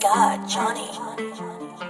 God, Johnny.